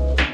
you.